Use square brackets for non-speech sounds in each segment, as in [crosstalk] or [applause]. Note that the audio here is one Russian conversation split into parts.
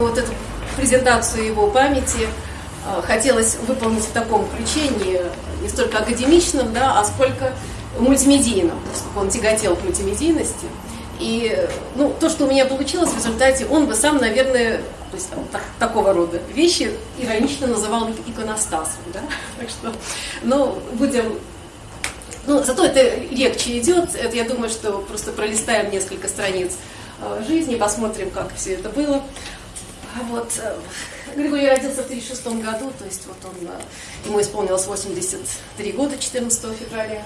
Вот эту презентацию его памяти э, хотелось выполнить в таком ключе, не, не столько академичном, да, а сколько мультимедийном, чтобы он тяготел к мультимедийности. И ну, то, что у меня получилось в результате, он бы сам, наверное, то есть там, так, такого рода вещи иронично называл иконостасом. Да? [laughs] Так что, ну, будем... Ну, зато это легче идет. Это, я думаю, что просто пролистаем несколько страниц э, жизни, посмотрим, как все это было. А вот э, Григорий родился в 1936 году, то есть вот он, э, ему исполнилось 83 года 14 февраля.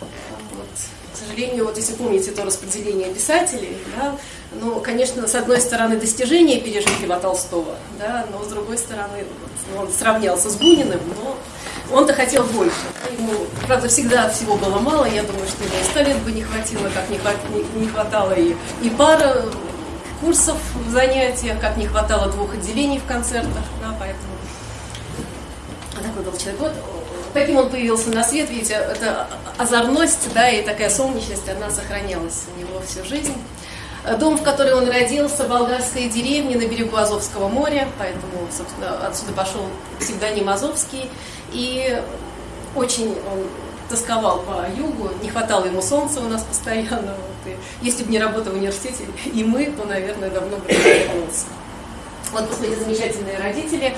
Вот. К сожалению, вот если помните то распределение писателей, да, ну, конечно, с одной стороны, достижения пережили Льва Толстого, да, но с другой стороны, вот, ну, он сравнялся с Буниным, но он-то хотел больше. Ему, правда, всегда всего было мало, я думаю, что и 100 лет бы не хватило, как не, не хватало и, и пара курсов в занятиях, как не хватало двух отделений в концертах, да, поэтому такой был человек. Вот каким он появился на свет, видите, это озорность, да, и такая солнечность, она сохранялась у него всю жизнь. Дом, в который он родился, болгарская деревня на берегу Азовского моря, поэтому, собственно, отсюда пошел псевдоним Азовский. И очень он тосковал по югу, не хватало ему солнца у нас постоянно. И если бы не работа в университете и мы, то, наверное, давно бы вернулся. Вот, посмотрите, замечательные родители.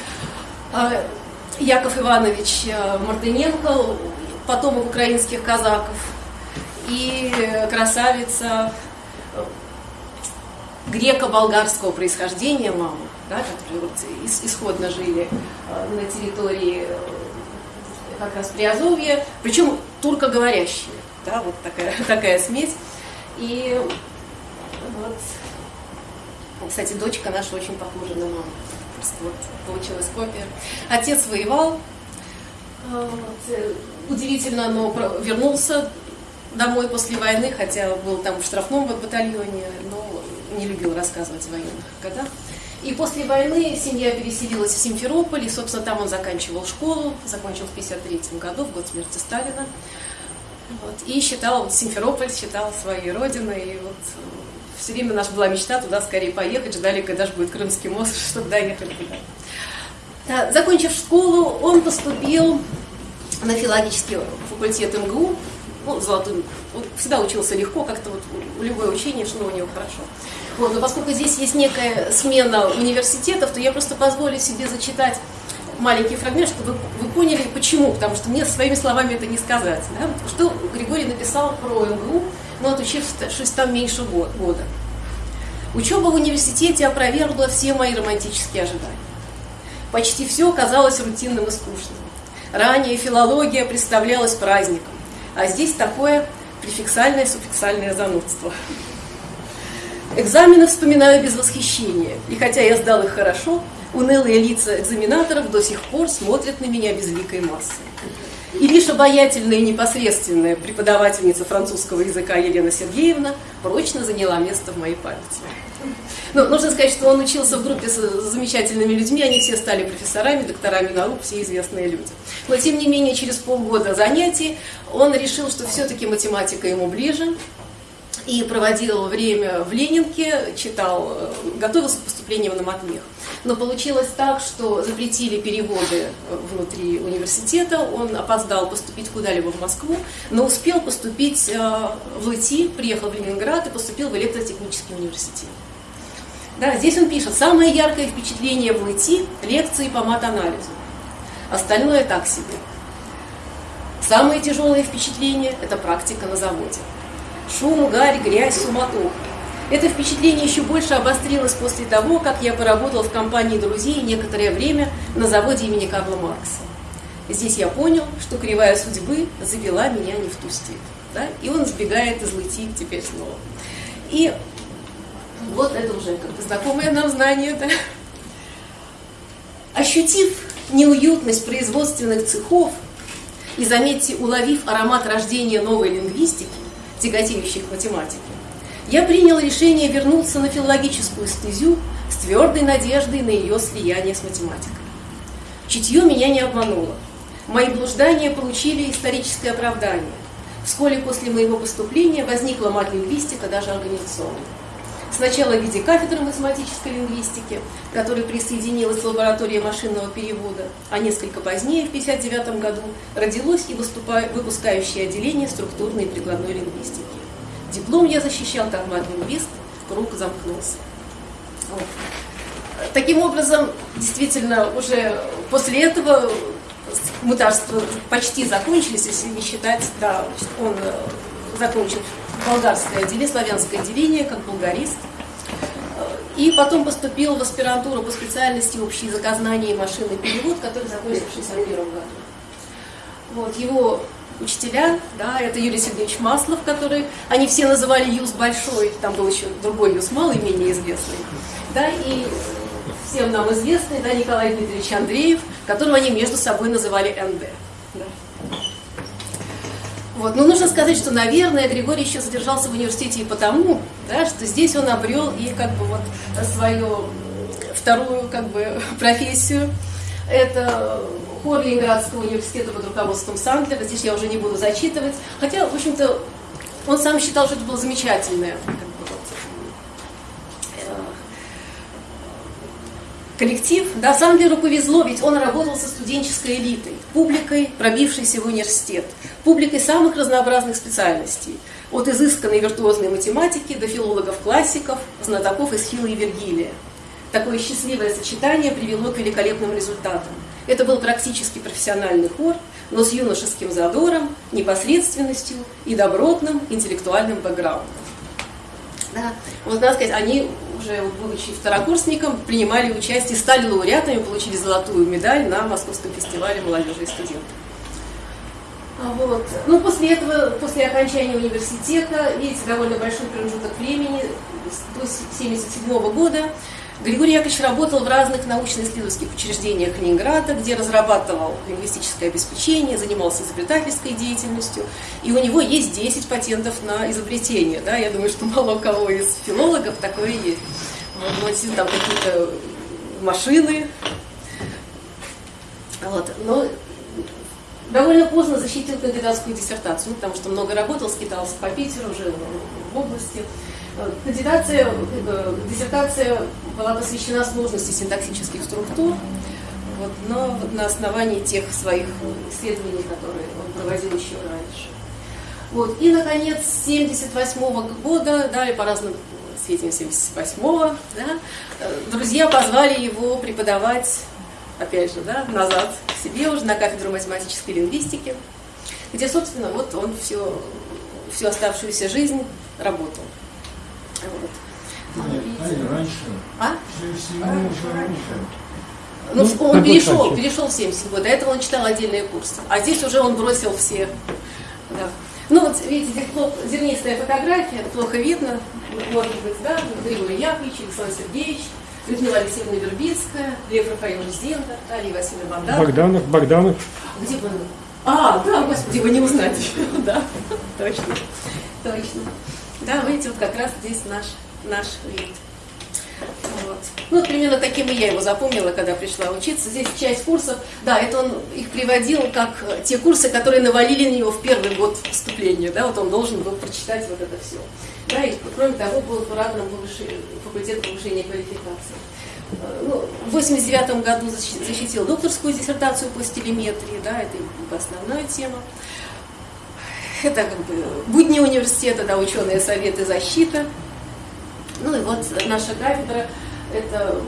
А, Яков Иванович э, Мартыненко, потомок украинских казаков, и красавица э, греко-болгарского происхождения мама, да, которые вот исходно жили э, на территории как раз Приазовья, причем туркоговорящие, да, вот такая, [laughs] такая смесь. И вот, кстати, дочка наша очень похожа на маму просто вот получилась копия. Отец воевал, а, вот, э, удивительно, но вернулся домой после войны, хотя был там в штрафном батальоне, но не любил рассказывать о военных годах. И после войны семья переселилась в Симферополь, и, собственно, там он заканчивал школу, закончил в 1953 году, в год смерти Сталина. Вот, и считал, вот, Симферополь считал своей родиной, и вот все время наша была мечта туда скорее поехать, ждали, когда же будет Крымский мост, [laughs] чтобы доехать туда. Да, закончив школу, он поступил на филологический факультет МГУ, ну, золотым, он всегда учился легко, как-то вот любое учение шло у него хорошо. Вот, но поскольку здесь есть некая смена университетов, то я просто позволю себе зачитать маленький фрагмент, чтобы вы, поняли, почему, потому что мне своими словами это не сказать. Да? Что Григорий написал про МГУ, но отучившись там меньше года. Учеба в университете опровергла все мои романтические ожидания. Почти все казалось рутинным и скучным. Ранее филология представлялась праздником, а здесь такое префиксальное суффиксальное занудство. Экзамены вспоминаю без восхищения, и хотя я сдал их хорошо, унылые лица экзаменаторов до сих пор смотрят на меня безликой массой. И лишь обаятельная и непосредственная преподавательница французского языка Елена Сергеевна прочно заняла место в моей памяти. Но нужно сказать, что он учился в группе с замечательными людьми, они все стали профессорами, докторами наук, все известные люди. Но тем не менее, через полгода занятий он решил, что все-таки математика ему ближе, и проводил время в Ленинке, читал, э, готовился к поступлению на матмех. Но получилось так, что запретили переводы внутри университета, он опоздал поступить куда-либо в Москву, но успел поступить э, в ЛИТИ, приехал в Ленинград и поступил в электротехнический университет. Да, здесь он пишет, самое яркое впечатление в ЛИТИ – лекции по мат-анализу. Остальное так себе. Самое тяжелое впечатление – это практика на заводе. Шум, гарь, грязь, суматоха. Это впечатление еще больше обострилось после того, как я поработал в компании друзей некоторое время на заводе имени Карла Маркса. Здесь я понял, что кривая судьбы завела меня не в ту степь. Да? И он сбегает из Лыти теперь снова. И вот это уже как бы знакомое нам знание. Да? Ощутив неуютность производственных цехов и, заметьте, уловив аромат рождения новой лингвистики, тяготеющей к математике, я принял решение вернуться на филологическую стезю с твердой надеждой на ее слияние с математикой. Чутье меня не обмануло. Мои блуждания получили историческое оправдание. Вскоре после моего поступления возникла мат-лингвистика даже организационная. Сначала в виде кафедры математической лингвистики, которая присоединилась к лаборатории машинного перевода, а несколько позднее, в 1959 году, родилось и выпускающее отделение структурной и прикладной лингвистики. Диплом я защищал как мат-лингвист, круг замкнулся. Вот. Таким образом, действительно, уже после этого мытарства почти закончились, если не считать, да, он э, закончил болгарское отделение, славянское отделение, как болгарист. И потом поступил в аспирантуру по специальности общий языкознание и машинный перевод, который закончил в 1961 году. Вот, его учителя, да, это Юрий Сергеевич Маслов, который, они все называли Юз Большой, там был еще другой Юз Малый, менее известный, да, и всем нам известный, да, Николай Дмитриевич Андреев, которого они между собой называли НД. Да. Вот. Но нужно сказать, что, наверное, Григорий еще задержался в университете и потому, да, что здесь он обрел и как бы вот свою вторую как бы [laughs] профессию. Это хор Ленинградского университета под руководством Сандлера. Здесь я уже не буду зачитывать. Хотя, в общем-то, он сам считал, что это было замечательное коллектив, да, Сандлеру повезло, ведь он работал со студенческой элитой, публикой, пробившейся в университет, публикой самых разнообразных специальностей, от изысканной виртуозной математики до филологов-классиков, знатоков из Хила и Вергилия. Такое счастливое сочетание привело к великолепным результатам. Это был практически профессиональный хор, но с юношеским задором, непосредственностью и добротным интеллектуальным бэкграундом. Да. Вот надо сказать, они уже будучи второкурсником, принимали участие, стали лауреатами, получили золотую медаль на Московском фестивале молодежи и студентов. А вот. Ну, после этого, после окончания университета, видите, довольно большой промежуток времени, до 1977 года, Григорий Яковлевич работал в разных научно-исследовательских учреждениях Ленинграда, где разрабатывал лингвистическое обеспечение, занимался изобретательской деятельностью, и у него есть 10 патентов на изобретение. Да? Я думаю, что мало у кого из филологов такое есть. Вот, вот там какие-то машины. Вот. Но довольно поздно защитил кандидатскую диссертацию, потому что много работал, скитался по Питеру, жил в области. Кандидация, э, диссертация была посвящена сложности синтаксических структур, вот, но вот на основании тех своих исследований, которые он проводил еще раньше. Вот. И, наконец, с 1978 года, далее по разным сведениям 78-го, да, э, друзья позвали его преподавать, опять же, да, назад к себе уже на кафедру математической лингвистики, где, собственно, вот он все, всю оставшуюся жизнь работал. Вот. А раньше. А? Ну, ну, он перешел, перешел в 70 год. До этого он читал отдельные курсы. А здесь уже он бросил все. Да. Ну вот, видите, зернистая фотография, плохо видно. Может быть, да, Григорий Яковлевич, Александр Сергеевич, Людмила Алексеевна Вербицкая, Лев Рафаилович Зендер, Алия Васильевна Богданов. Богданов, Богданов. Где Богданов? А, да, господи, вы не узнаете. [laughs] да, точно, точно. Да, видите, вот как раз здесь наш, наш вид. Вот. Ну, примерно таким и я его запомнила, когда пришла учиться. Здесь часть курсов, да, это он их приводил как те курсы, которые навалили на него в первый год вступления, да, вот он должен был прочитать вот это все. Да, и кроме того, был куратором повышения, факультет повышения квалификации. Ну, в 89 году защитил докторскую диссертацию по стилеметрии, да, это основная тема. Это как бы будни университета, да, ученые советы, защита. Ну и вот наша кафедра, это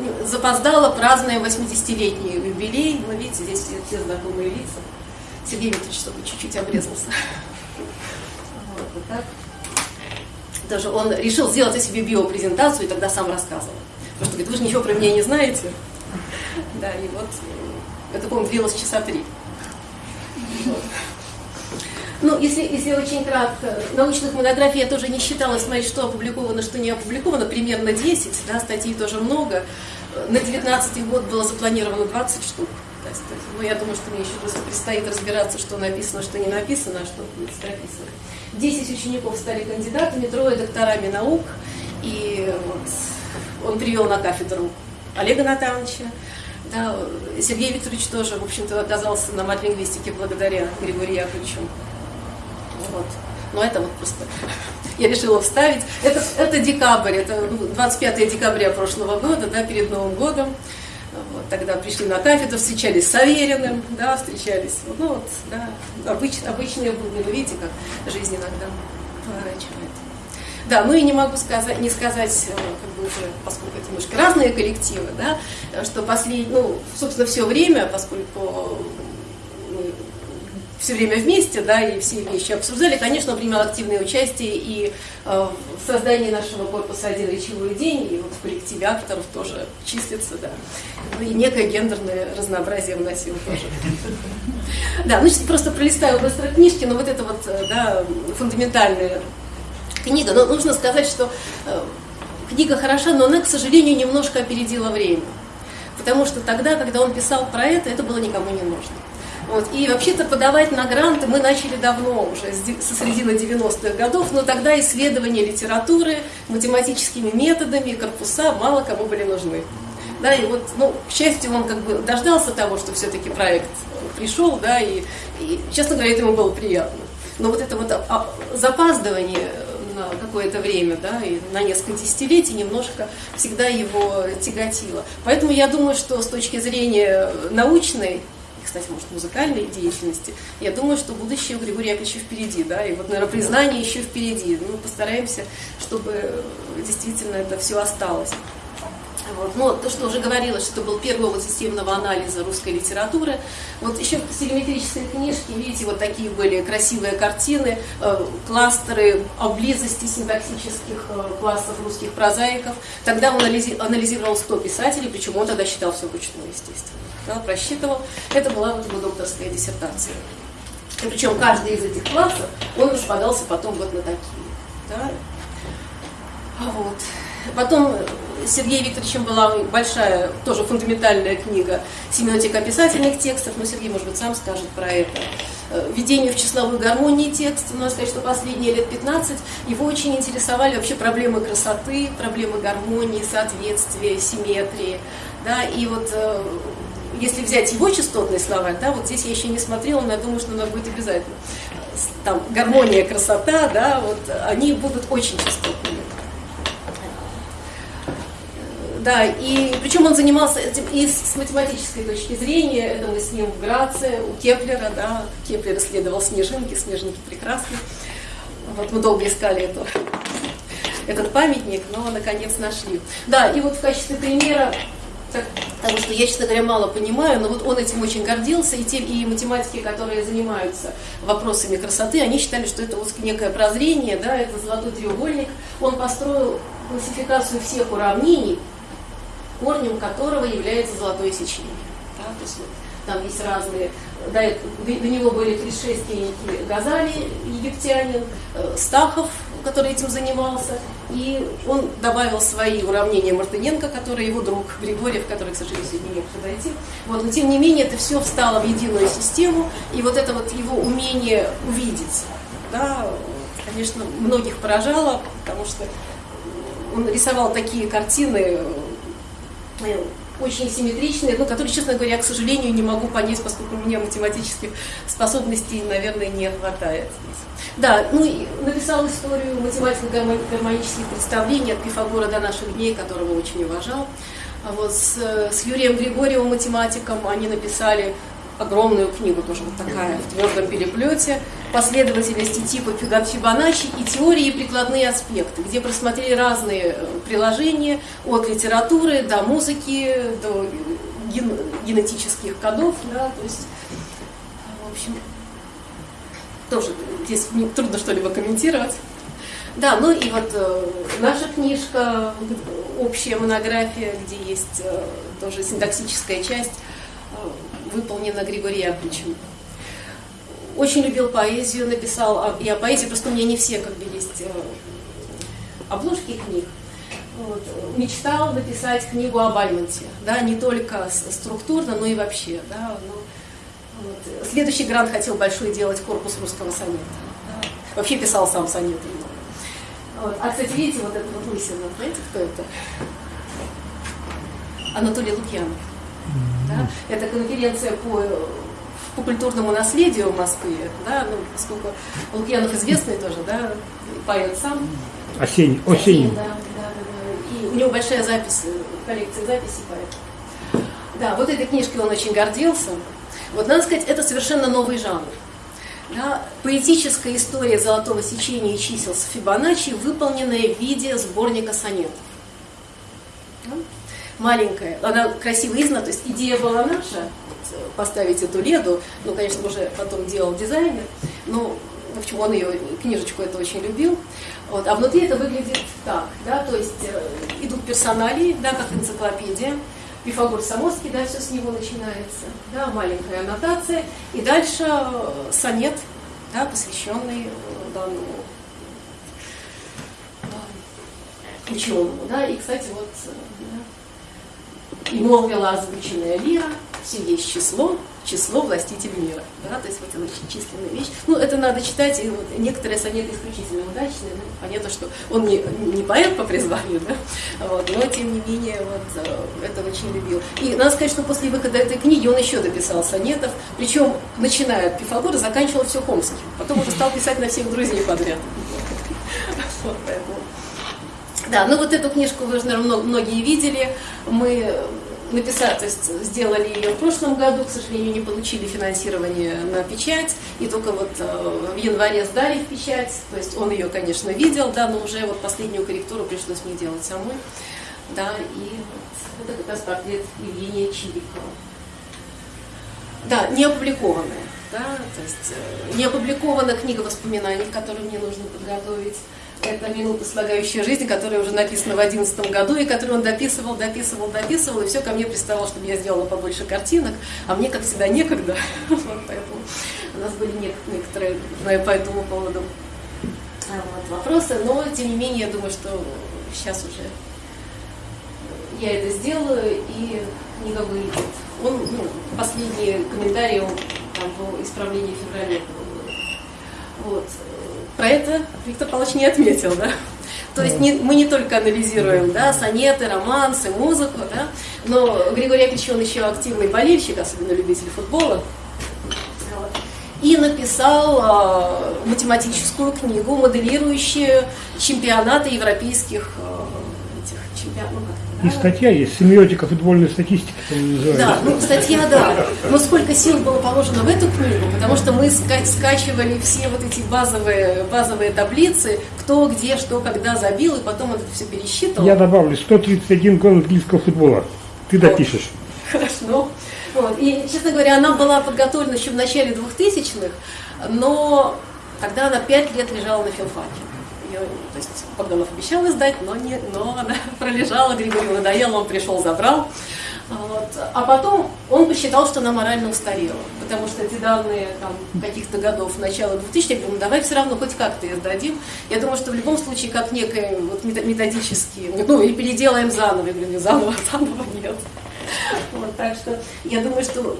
ну, запоздала, праздная 80-летний юбилей. Вы видите, здесь все, все знакомые лица. Сергей Викторович, чтобы чуть-чуть обрезался. Вот, вот так. Даже он решил сделать о себе биопрезентацию и тогда сам рассказывал. Потому что говорит, вы же ничего про меня не знаете. Да, и вот это, по-моему, длилось часа три. Вот. Ну, если, если очень кратко, научных монографий я тоже не считала смотреть, что опубликовано, что не опубликовано, примерно 10, да, статей тоже много. На 19 год было запланировано 20 штук. Есть, ну, я думаю, что мне еще просто предстоит разбираться, что написано, что не написано, а что будет прописано. 10 учеников стали кандидатами, трое докторами наук, и вот он привел на кафедру Олега Натановича, да, Сергей Викторович тоже, в общем-то, оказался на мат-лингвистике благодаря Григорию Яковлевичу. Вот. Но это вот просто [laughs] я решила вставить. Это, это декабрь, это 25 ну, декабря прошлого года, да, перед Новым годом. Вот, тогда пришли на кафедру, встречались с Авериным, да, встречались. Ну вот, да, обыч, обычные будни, видите, как жизнь иногда поворачивает. Да, ну и не могу сказать, не сказать, э, как бы уже, поскольку это немножко разные коллективы, да, что последний, ну, собственно, все время, поскольку мы все время вместе, да, и все вещи обсуждали, конечно, он принимал активное участие и э, в создании нашего корпуса «Один речевой день», и вот в коллективе авторов тоже числится, да, ну, и некое гендерное разнообразие вносил тоже. [laughs] Да, ну, просто пролистаю быстро книжки, но вот это вот, э, да, фундаментальное книга. Но нужно сказать, что э, книга хороша, но она, к сожалению, немножко опередила время. Потому что тогда, когда он писал про это, это было никому не нужно. Вот. И вообще-то подавать на гранты мы начали давно, уже со середины 90-х годов, но тогда исследования литературы математическими методами, корпуса мало кому были нужны. Да, и вот, ну, к счастью, он как бы дождался того, что все-таки проект пришел, да, и, и, честно говоря, это ему было приятно. Но вот это вот запаздывание на какое-то время, да, и на несколько десятилетий немножко всегда его тяготило. Поэтому я думаю, что с точки зрения научной, кстати, может, музыкальной деятельности, я думаю, что будущее у Григория Яковлевича впереди, да, и вот, наверное, признание еще впереди. Ну, постараемся, чтобы действительно это все осталось. Вот. Но то, что уже говорилось, что был первый опыт системного анализа русской литературы. Вот еще в стилеметрической книжке, видите, вот такие были красивые картины, э, кластеры о близости синтаксических э, классов русских прозаиков. Тогда он анализи анализировал 100 писателей, причем он тогда считал все вручную, естественно. Да, просчитывал. Это была вот его докторская диссертация. И причем каждый из этих классов, он распадался потом вот на такие. Да? Вот. Потом Сергеем Викторовичем была большая, тоже фундаментальная книга «Семиотика описательных текстов», но Сергей, может быть, сам скажет про это. Э, Введение в числовую гармонии текста, надо сказать, что последние лет 15 его очень интересовали вообще проблемы красоты, проблемы гармонии, соответствия, симметрии. Да, и вот э, если взять его частотный словарь, да, вот здесь я еще не смотрела, но я думаю, что надо будет обязательно. Там гармония, красота, да, вот они будут очень частотными. Да, и причем он занимался этим и с математической точки зрения, это мы с ним в Граце, у Кеплера, да, Кеплер исследовал снежинки, снежинки прекрасны. Вот мы долго искали эту, этот памятник, но наконец нашли. Да, и вот в качестве примера потому что я, честно говоря, мало понимаю, но вот он этим очень гордился, и те и математики, которые занимаются вопросами красоты, они считали, что это вот некое прозрение, да, это золотой треугольник. Он построил классификацию всех уравнений, корнем которого является золотое сечение. Да, то есть вот, там есть разные, до, до, него были предшественники Газали, египтянин, э, Стахов, который этим занимался, и он добавил свои уравнения Мартыненко, который его друг Григорьев, который, к сожалению, сегодня не мог подойти. Вот, но тем не менее это все встало в единую систему, и вот это вот его умение увидеть, да, конечно, многих поражало, потому что он рисовал такие картины, очень симметричные, но которые, честно говоря, к сожалению, не могу понять, поскольку у меня математических способностей, наверное, не хватает. Да, ну и написал историю математико-гармонических представлений от Пифагора до наших дней, которого очень уважал. А вот с, с Юрием Григорьевым, математиком, они написали огромную книгу, тоже вот такая, в твердом переплете, последовательности типа Фибоначчи и теории и прикладные аспекты, где просмотрели разные э, приложения от литературы до музыки, до ген генетических кодов, да, то есть, в общем, тоже здесь трудно что-либо комментировать. Да, ну и вот э, наша книжка, общая монография, где есть э, тоже синтаксическая часть, выполнена Григорием Яковлевичем. Очень любил поэзию, написал, а, и о поэзии просто у меня не все как бы есть э, обложки книг. Вот. Мечтал написать книгу о Бальмонте, да, не только структурно, но и вообще. Да, ну, вот. Следующий грант хотел большой делать корпус русского сонета. Да. Вообще писал сам сонет. Вот. А, кстати, видите, вот это вот лысина, знаете, кто это? Анатолий Лукьянов. Да? Это конференция по по культурному наследию в Москве, да, ну, поскольку Лукьянов известный тоже, да, поэт сам. Осенний. Осенний. Да, да, да, да. И у него большая запись, коллекция записей поэтов. Да, вот этой книжкой он очень гордился. Вот надо сказать, это совершенно новый жанр. Да, поэтическая история золотого сечения и чисел с Фибоначчи, выполненная в виде сборника сонетов. Да? Маленькая, она красиво издана, то есть идея была наша, поставить эту леду, ну, конечно, уже потом делал дизайнер, но, в общем, он ее, книжечку это очень любил. Вот, а внутри это выглядит так, да, то есть э, идут персоналии, да, как энциклопедия, Пифагор Самоский, да, все с него начинается, да, маленькая аннотация, и дальше э, сонет, да, посвященный э, данному э, ученому, да, и, кстати, вот, да, и молвила озвученная лира, все есть число, число властителей мира. Да? То есть вот очень численная вещь. Ну, это надо читать, и вот некоторые сонеты исключительно удачные. Ну, понятно, что он не, не поэт по призванию, да? вот, но тем не менее вот, э, это очень любил. И надо сказать, что после выхода этой книги он еще дописал сонетов, причем начиная от Пифагора, заканчивал все Хомским. Потом уже стал писать на всех друзей подряд. Да, ну вот эту книжку вы, наверное, многие видели. Мы написать, то есть сделали ее в прошлом году, к сожалению, не получили финансирование на печать, и только вот э, в январе сдали в печать, то есть он ее, конечно, видел, да, но уже вот последнюю корректуру пришлось мне делать самой, да, и вот это как раз портрет Евгения Чирикова. Да, не опубликованная, да, то есть э, не опубликована книга воспоминаний, которую мне нужно подготовить, это «Минута слагающая жизнь», которая уже написана в 2011 году, и которую он дописывал, дописывал, дописывал, и все ко мне приставал, чтобы я сделала побольше картинок, а мне, как всегда, некогда. [laughs] Вот поэтому у нас были некоторые по этому поводу а, вот, вопросы, но, тем не менее, я думаю, что сейчас уже я это сделаю, и книга выйдет. Он, ну, последние комментарии он, там, по исправлению февраля вот. Про это Виктор Павлович не отметил, да? То есть не, мы не только анализируем да, сонеты, романсы, музыку, да, но Григорий Яковлевич, он еще активный болельщик, особенно любитель футбола, и написал э, математическую книгу, моделирующую чемпионаты европейских э, этих чемпионатов. И статья есть, семиотика футбольной статистики, Да, ну статья, да. Но сколько сил было положено в эту книгу, потому что мы ска скачивали все вот эти базовые, базовые таблицы, кто, где, что, когда забил, и потом это все пересчитывал. Я добавлю, 131 гол английского футбола. Ты допишешь. Хорошо. Вот. И, честно говоря, она была подготовлена еще в начале 2000-х, но тогда она 5 лет лежала на филфаке то есть Богданов обещал издать, но, не, но она [laughs] пролежала, Григорию надоело, он пришел, забрал. Вот. А потом он посчитал, что она морально устарела, потому что эти данные там, каких-то годов, начала 2000 я говорю, ну давай все равно хоть как-то издадим. Я думаю, что в любом случае, как некое вот, методически, ну и переделаем заново. Я говорю, не заново, [laughs] заново нет. Вот, так что я думаю, что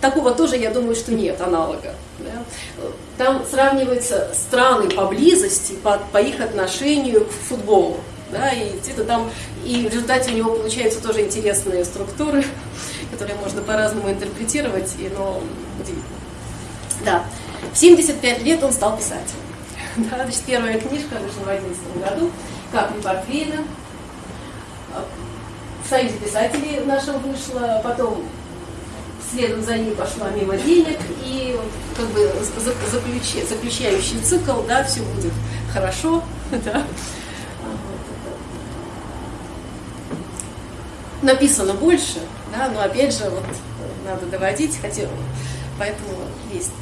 такого тоже, я думаю, что нет аналога. Да? Там сравниваются страны поблизости по, по их отношению к футболу. Да, и где-то там, и в результате у него получаются тоже интересные структуры, [laughs] которые можно по-разному интерпретировать, и, но удивительно. Да, в 75 лет он стал писателем. [laughs] Да, значит, первая книжка вышла в 2011 году, «Как не портвейна». В Союзе писателей нашем вышла, потом следом за ней пошла мимо денег, и как бы заключи, заключающий цикл, да, все будет хорошо, [laughs] да. Написано больше, да, но опять же, вот надо доводить, хотя, поэтому есть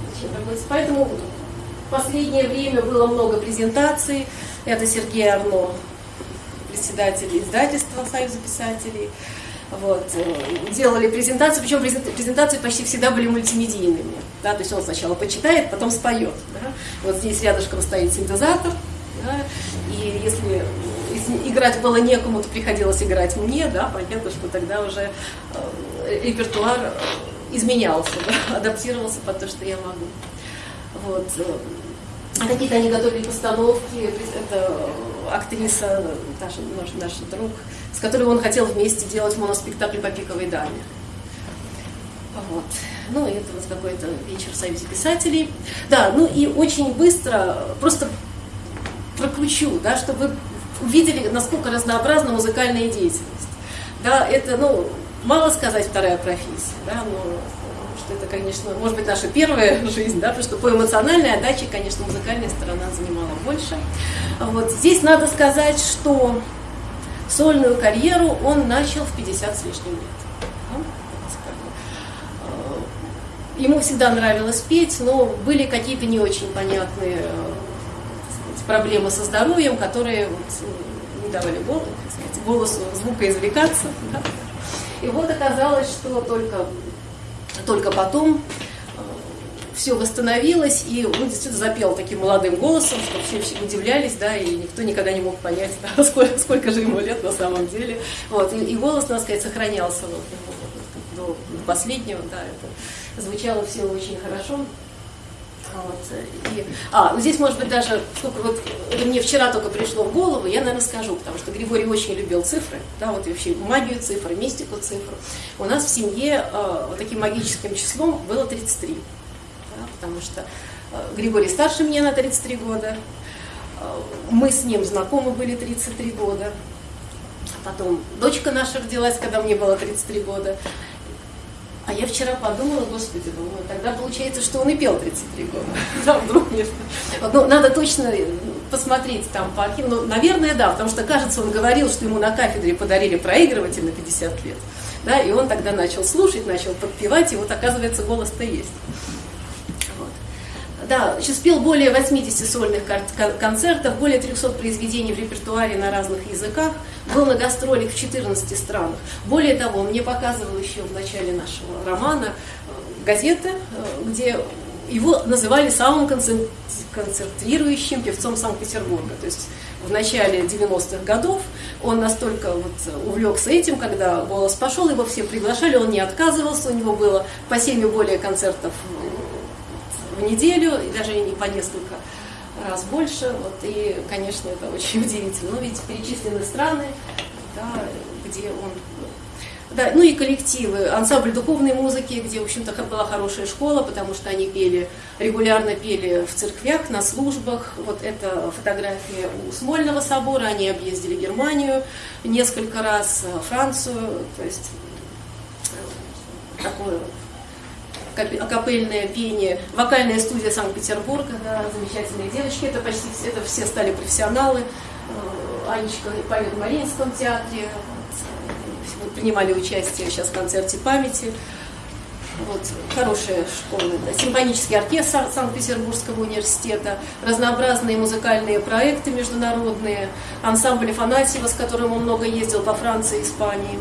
Поэтому в последнее время было много презентаций. Это Сергей Арно, председатель издательства Союза писателей. Вот. Э, делали презентацию, причем презентации почти всегда были мультимедийными. Да? То есть он сначала почитает, потом споет. Да? Вот здесь рядышком стоит синтезатор. Да? И если, играть было некому, то приходилось играть мне, да? понятно, что тогда уже э, репертуар изменялся, да? [laughs] адаптировался под то, что я могу. Вот. А какие-то они готовили постановки, это актриса, наш, наш, наш друг, с которой он хотел вместе делать моноспектакль по пиковой даме. Вот. Ну, это вот какой-то вечер в Союзе писателей. Да, ну и очень быстро, просто прокручу, да, чтобы вы увидели, насколько разнообразна музыкальная деятельность. Да, это, ну, мало сказать вторая профессия, да, но что это, конечно, может быть, наша первая жизнь, да, потому что по эмоциональной отдаче, конечно, музыкальная сторона занимала больше. Вот здесь надо сказать, что сольную карьеру он начал в 50 с лишним лет. Э, ему всегда нравилось петь, но были какие-то не очень понятные э, сказать, проблемы со здоровьем, которые вот, не давали голосу, голосу звукоизвлекаться. [laughs] Да? И вот оказалось, что только, только потом э, все восстановилось, и он действительно запел таким молодым голосом, что все, все удивлялись, да, и никто никогда не мог понять, [laughs] да, сколько, сколько же ему лет на самом деле. Вот, и, и голос, надо сказать, сохранялся вот, до последнего, да, это звучало все очень хорошо. Вот. И, а, ну здесь, может быть, даже, сколько вот, это мне вчера только пришло в голову, я, наверное, скажу, потому что Григорий очень любил цифры, да, вот и вообще магию цифр, мистику цифр. У нас в семье э, вот таким магическим числом было 33, да, потому что э, Григорий старше меня на 33 года, э, мы с ним знакомы были 33 года, потом дочка наша родилась, когда мне было 33 года, а я вчера подумала, господи, думаю, тогда получается, что он и пел 33 года. [laughs] Да, вдруг мне... Ну, надо точно посмотреть там по архиву. Ну, наверное, да, потому что, кажется, он говорил, что ему на кафедре подарили проигрыватель на 50 лет. Да, и он тогда начал слушать, начал подпевать, и вот, оказывается, голос-то есть. Да, сейчас пел более 80 сольных концертов, более 300 произведений в репертуаре на разных языках, был на гастролях в 14 странах. Более того, мне показывал еще в начале нашего романа э, газета, э, где его называли самым концентрирующим певцом Санкт-Петербурга. То есть в начале 90-х годов он настолько вот увлекся этим, когда голос пошел, его все приглашали, он не отказывался, у него было по 7 и более концертов в неделю, и даже не по несколько раз больше. Вот, и, конечно, это очень [laughs] удивительно. Но ведь перечислены страны, да, где он да, ну и коллективы, ансамбль духовной музыки, где, в общем-то, была хорошая школа, потому что они пели, регулярно пели в церквях, на службах. Вот это фотография у Смольного собора, они объездили Германию несколько раз, Францию, то есть э, такое акапельное пение, вокальная студия Санкт-Петербурга, да, замечательные девочки, это почти это все стали профессионалы. Э, Анечка поет в Мариинском театре, вот, принимали участие сейчас в концерте памяти. Вот, хорошая школа, да. симфонический оркестр Санкт-Петербургского университета, разнообразные музыкальные проекты международные, ансамбль Афанасьева, с которым он много ездил по Франции и Испании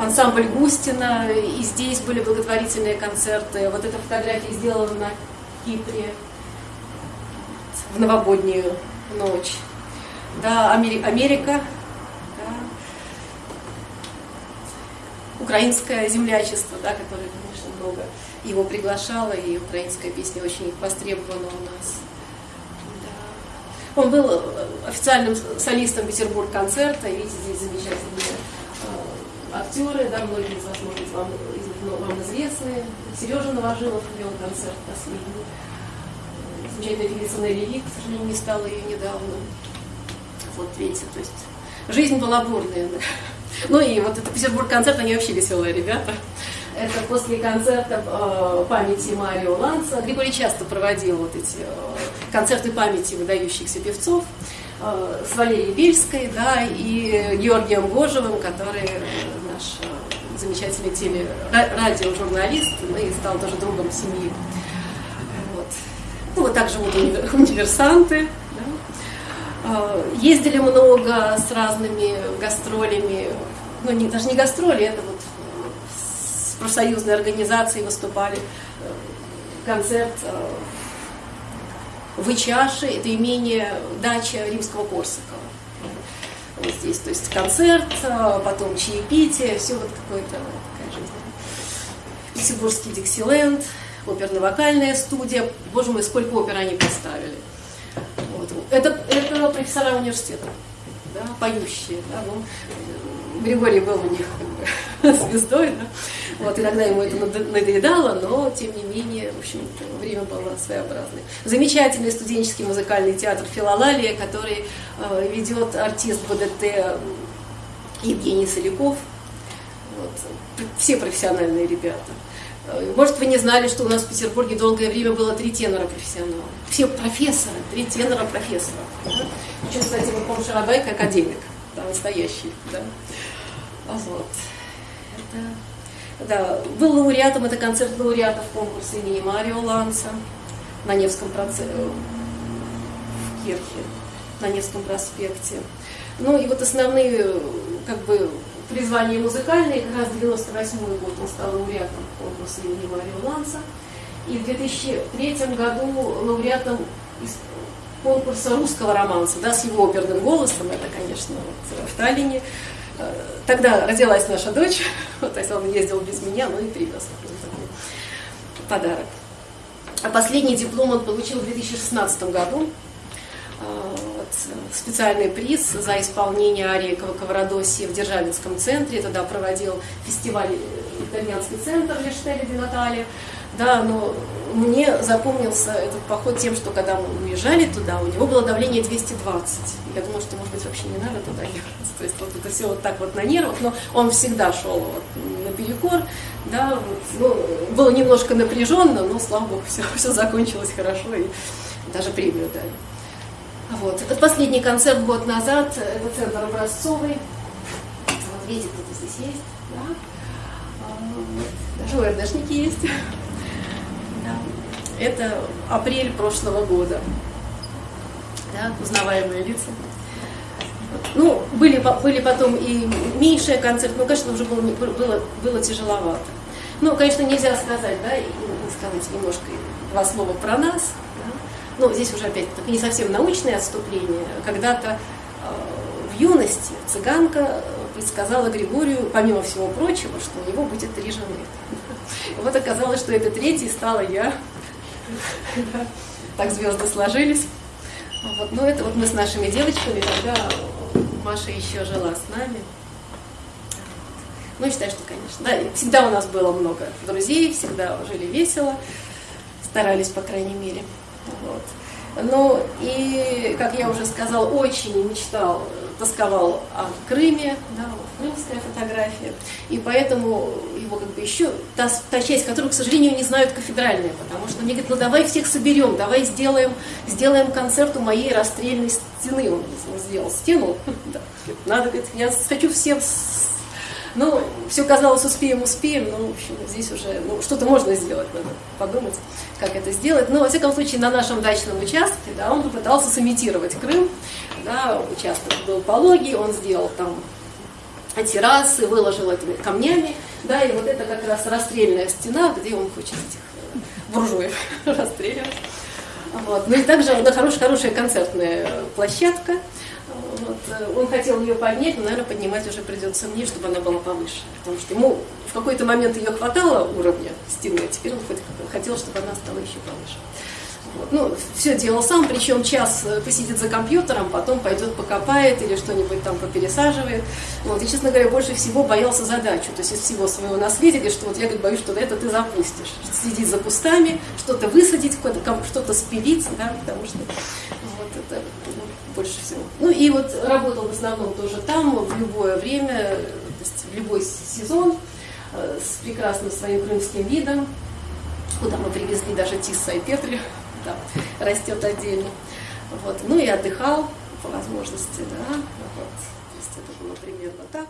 ансамбль Густина, и здесь были благотворительные концерты. Вот эта фотография сделана на Кипре в новогоднюю ночь. Да, Америка, да. украинское землячество, да, которое, конечно, много его приглашало, и украинская песня очень востребована у нас. Он был официальным солистом Петербург-концерта, видите, здесь замечательные актеры, да, многие из вас, может быть, вам, вам известны. Сережа Новожилов вел концерт последний. Замечательная певица Нелли Ли, к сожалению, не стала ее недавно. Вот видите, то есть жизнь была бурная. Ну и вот это Петербург-концерт, они вообще веселые ребята. Это после концерта э, памяти Марио Ланца. Григорий часто проводил вот эти э, концерты памяти выдающихся певцов. Э, с Валерией Бельской, да, и Георгием Гожевым, который э, замечательный теле радиожурналист, ну и стал тоже другом семьи. Вот. Ну, вот также вот универсанты. Да. Э, ездили много с разными гастролями, ну не, даже не гастроли, это вот с профсоюзной организацией выступали. Концерт в Ичаше, это имение дача римского Корсакова. Здесь, то есть концерт, а потом чаепитие, все вот какое-то такая жизнь. Петербургский Диксиленд, оперно-вокальная студия. Боже мой, сколько опер они поставили. Вот. Это, это профессора университета, да, поющие. Да, ну, Григорий был у них [laughs] звездой. Да? Вот, иногда ему это надоедало, но тем не менее, в общем, время было своеобразное. Замечательный студенческий музыкальный театр «Филолалия», который э, ведет артист БДТ Евгений Соляков. Вот. Все профессиональные ребята. Э, может, вы не знали, что у нас в Петербурге долгое время было три тенора профессионала. Все профессоры, три тенора профессора. Еще, кстати, вот Пом Шарабайка академик, да, настоящий. Да? Вот. Это, да. Был лауреатом, это концерт лауреатов конкурса имени Марио Ланса на Невском проце... в Кирхе, на Невском проспекте. Ну и вот основные как бы призвания музыкальные, как раз 98 год он стал лауреатом конкурса имени Марио Ланса. И в 2003 году лауреатом конкурса русского романса, да, с его оперным голосом, это, конечно, вот, в Таллине. Э, тогда родилась наша дочь, [laughs] то есть он ездил без меня, ну и привез подарок. А последний диплом он получил в 2016 году. Э, вот, специальный приз за исполнение арии Каварадоси в Державинском центре. Тогда проводил фестиваль э, итальянский центр Лештели де Натали. Да, но мне запомнился этот поход тем, что когда мы уезжали туда, у него было давление 220. Я думала, что, может быть, вообще не надо туда ехать. То есть вот это все вот так вот на нервах, но он всегда шел вот наперекор. Да, вот, ну, было немножко напряженно, но, слава богу, все, все закончилось хорошо и даже премию дали. Вот. Это последний концерт год назад, это центр образцовый. Вот видите, кто-то здесь есть. Да? А, даже ОРДшники есть. Это апрель прошлого года. Да, узнаваемые лица. Ну, были, были потом и меньшие концерты, но, конечно, уже было, было, было тяжеловато. Ну, конечно, нельзя сказать, да, и сказать немножко два слова про нас. Да. Но здесь уже опять не совсем научное отступление. Когда-то э, в юности цыганка предсказала Григорию, помимо всего прочего, что у него будет три жены. Вот оказалось, что это третий стала я. Так звезды сложились. Вот. Ну, это вот мы с нашими девочками, когда Маша еще жила с нами. Ну, считаю, что, конечно, да, всегда у нас было много друзей, всегда жили весело, старались, по крайней мере. Вот. Ну и, как я уже сказала, очень мечтал, тосковал о Крыме, да, крымская фотография, и поэтому его как бы еще, та, та часть, которую, к сожалению, не знают кафедральные, потому что мне говорят, ну давай всех соберем, давай сделаем, сделаем концерт у моей расстрельной стены, он сделал стену, [laughs] надо, говорит, я хочу всем ну, все казалось, успеем, успеем, но, в общем, здесь уже ну, что-то можно сделать, надо подумать, как это сделать. Но, во всяком случае, на нашем дачном участке, да, он попытался сымитировать Крым, да, участок был пологий, он сделал там террасы, выложил этими камнями, да, и вот это как раз расстрельная стена, где он хочет этих э, буржуев [laughs] расстреливать. Вот. Ну и также на хорошая, хорошая концертная площадка, он хотел ее поднять, но, наверное, поднимать уже придется мне, чтобы она была повыше. Потому что ему в какой-то момент ее хватало уровня стены, а теперь он хотел, чтобы она стала еще повыше. Вот. Ну, все делал сам, причем час э, посидит за компьютером, потом пойдет покопает или что-нибудь там попересаживает. Вот. И, честно говоря, больше всего боялся задачу, то есть из всего своего наследия, что вот я говорит, боюсь, что это ты запустишь. Следить за кустами, что-то высадить, что-то спилить, да, потому что больше всего. Ну и вот работал в основном тоже там, в любое время, то есть в любой сезон, э, с прекрасным своим крымским видом, куда мы привезли даже Тисса и Петри, да, [laughs] растет отдельно. Вот. Ну и отдыхал по возможности, да, вот. То есть это было примерно так.